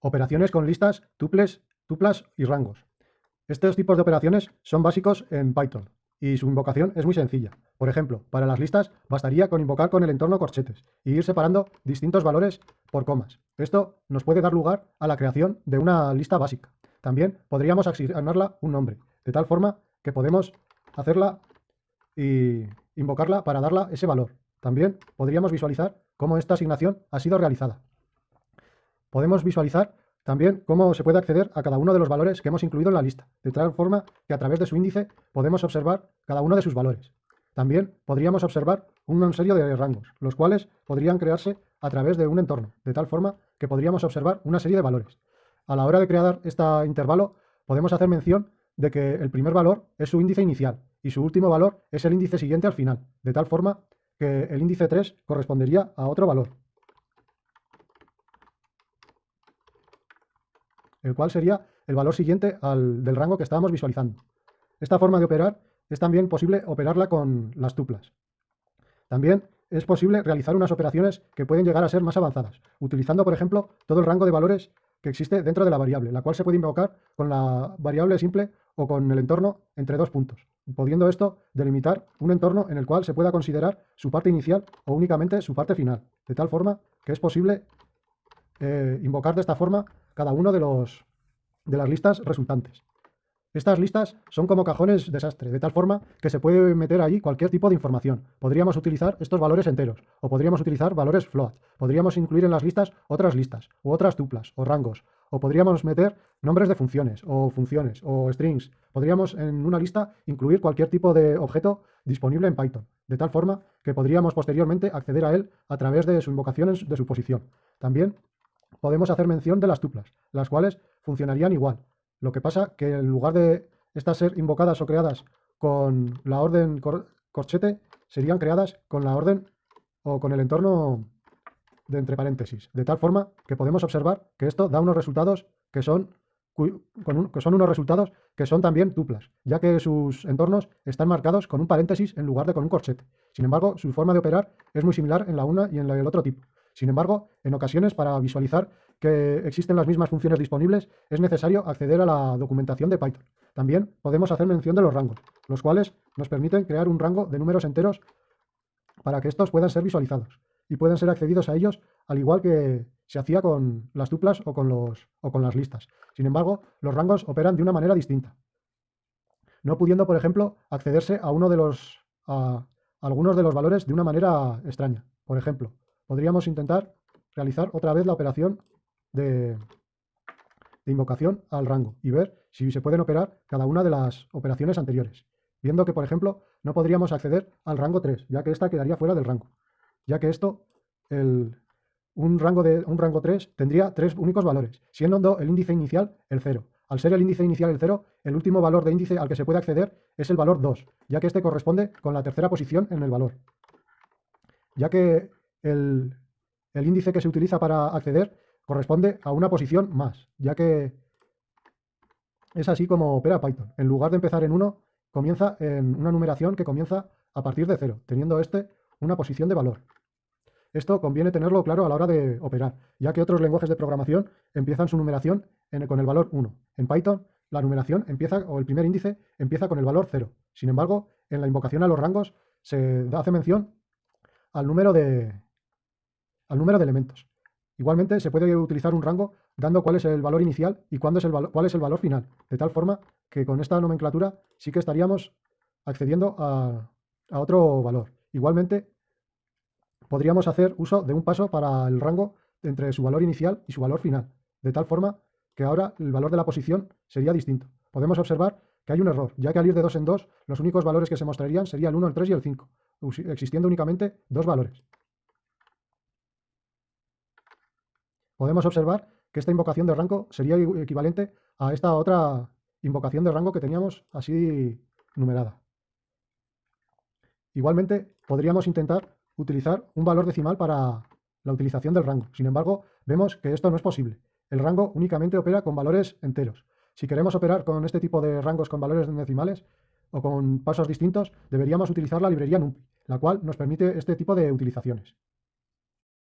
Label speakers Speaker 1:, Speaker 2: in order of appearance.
Speaker 1: Operaciones con listas, tuples, tuplas y rangos. Estos tipos de operaciones son básicos en Python y su invocación es muy sencilla. Por ejemplo, para las listas bastaría con invocar con el entorno corchetes y ir separando distintos valores por comas. Esto nos puede dar lugar a la creación de una lista básica. También podríamos asignarla un nombre, de tal forma que podemos hacerla y invocarla para darla ese valor. También podríamos visualizar cómo esta asignación ha sido realizada. Podemos visualizar también cómo se puede acceder a cada uno de los valores que hemos incluido en la lista, de tal forma que a través de su índice podemos observar cada uno de sus valores. También podríamos observar una serie de rangos, los cuales podrían crearse a través de un entorno, de tal forma que podríamos observar una serie de valores. A la hora de crear este intervalo, podemos hacer mención de que el primer valor es su índice inicial y su último valor es el índice siguiente al final, de tal forma que el índice 3 correspondería a otro valor. El cual sería el valor siguiente al del rango que estábamos visualizando. Esta forma de operar es también posible operarla con las tuplas. También es posible realizar unas operaciones que pueden llegar a ser más avanzadas, utilizando, por ejemplo, todo el rango de valores que existe dentro de la variable, la cual se puede invocar con la variable simple o con el entorno entre dos puntos, pudiendo esto delimitar un entorno en el cual se pueda considerar su parte inicial o únicamente su parte final, de tal forma que es posible eh, invocar de esta forma cada uno de, los, de las listas resultantes. Estas listas son como cajones desastre, de tal forma que se puede meter allí cualquier tipo de información. Podríamos utilizar estos valores enteros, o podríamos utilizar valores float. Podríamos incluir en las listas otras listas, u otras tuplas, o rangos. O podríamos meter nombres de funciones, o funciones, o strings. Podríamos en una lista incluir cualquier tipo de objeto disponible en Python, de tal forma que podríamos posteriormente acceder a él a través de su invocación de su posición. También podemos hacer mención de las tuplas, las cuales funcionarían igual. Lo que pasa que en lugar de estas ser invocadas o creadas con la orden corchete, serían creadas con la orden o con el entorno de entre paréntesis, de tal forma que podemos observar que esto da unos resultados que son, que son unos resultados que son también tuplas, ya que sus entornos están marcados con un paréntesis en lugar de con un corchete. Sin embargo, su forma de operar es muy similar en la una y en el otro tipo. Sin embargo, en ocasiones, para visualizar que existen las mismas funciones disponibles, es necesario acceder a la documentación de Python. También podemos hacer mención de los rangos, los cuales nos permiten crear un rango de números enteros para que estos puedan ser visualizados y puedan ser accedidos a ellos al igual que se hacía con las tuplas o con, los, o con las listas. Sin embargo, los rangos operan de una manera distinta, no pudiendo, por ejemplo, accederse a uno de los a algunos de los valores de una manera extraña. Por ejemplo, podríamos intentar realizar otra vez la operación de, invocación al rango y ver si se pueden operar cada una de las operaciones anteriores. Viendo que, por ejemplo, no podríamos acceder al rango 3, ya que esta quedaría fuera del rango. Ya que esto, un, rango de, un rango 3 tendría tres únicos valores, siendo el índice inicial el 0. Al ser el índice inicial el 0, el último valor de índice al que se puede acceder es el valor 2, ya que este corresponde con la tercera posición en el valor. Ya que el, índice que se utiliza para acceder corresponde a una posición más, ya que es así como opera Python. En lugar de empezar en 1, comienza en una numeración que comienza a partir de 0, teniendo este una posición de valor. Esto conviene tenerlo claro a la hora de operar, ya que otros lenguajes de programación empiezan su numeración con el valor 1. En Python, la numeración empieza, o el primer índice, empieza con el valor 0. Sin embargo, en la invocación a los rangos se hace mención al número de, al número de elementos. Igualmente se puede utilizar un rango dando cuál es el valor inicial y cuándo es el cuál es el valor final, de tal forma que con esta nomenclatura sí que estaríamos accediendo a, a otro valor. Igualmente podríamos hacer uso de un paso para el rango entre su valor inicial y su valor final, de tal forma que ahora el valor de la posición sería distinto. Podemos observar que hay un error, ya que al ir de dos en dos, los únicos valores que se mostrarían serían el 1, el 3 y el 5, existiendo únicamente dos valores. Podemos observar que esta invocación de rango sería equivalente a esta otra invocación de rango que teníamos así numerada. Igualmente, podríamos intentar utilizar un valor decimal para la utilización del rango. Sin embargo, vemos que esto no es posible. El rango únicamente opera con valores enteros. Si queremos operar con este tipo de rangos con valores decimales o con pasos distintos, deberíamos utilizar la librería NumPy, la cual nos permite este tipo de utilizaciones.